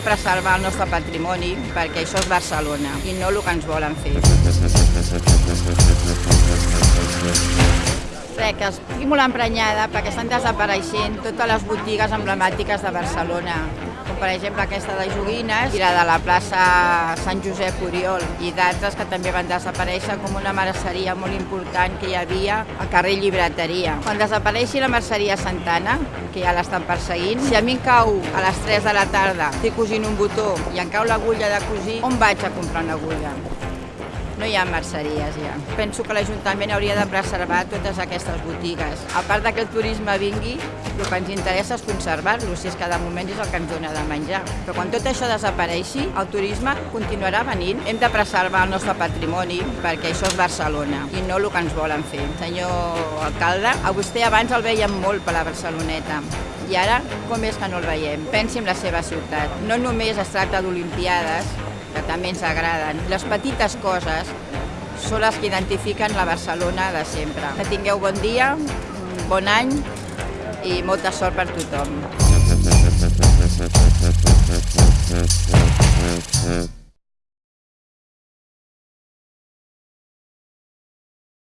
preservar el nostre patrimoni perquè això és Barcelona i no el que ens volen fer. Res, que estic molt emprenyada perquè estan desapareixent totes les botigues emblemàtiques de Barcelona, com per exemple aquesta de Joguines i la de la plaça Sant Josep Oriol i d'altres que també van desaparèixer com una merceria molt important que hi havia al carrer Llibreteria. Quan desapareixi la merceria Santana, que ja l'estan perseguint, si a mi em cau a les 3 de la tarda, estic cosint un botó i em cau l'agulla de cosir, on vaig a comprar una agulla? No hi ha merceries ja. Penso que l'Ajuntament hauria de preservar totes aquestes botigues. A part que el turisme vingui, el que ens interessa és conservar-lo, si és que de moment és el que ens dona de menjar. Però quan tot això desapareixi, el turisme continuarà venint. Hem de preservar el nostre patrimoni perquè això és Barcelona i no el que ens volen fer. Senyor alcalde, a vostè abans el veiem molt per la Barceloneta i ara com és que no el veiem? Pensi en la seva ciutat. No només es tracta d'Olimpiades, que també ens agraden. Les petites coses són les que identifiquen la Barcelona de sempre. Que tingueu bon dia, bon any i molta sort per tothom.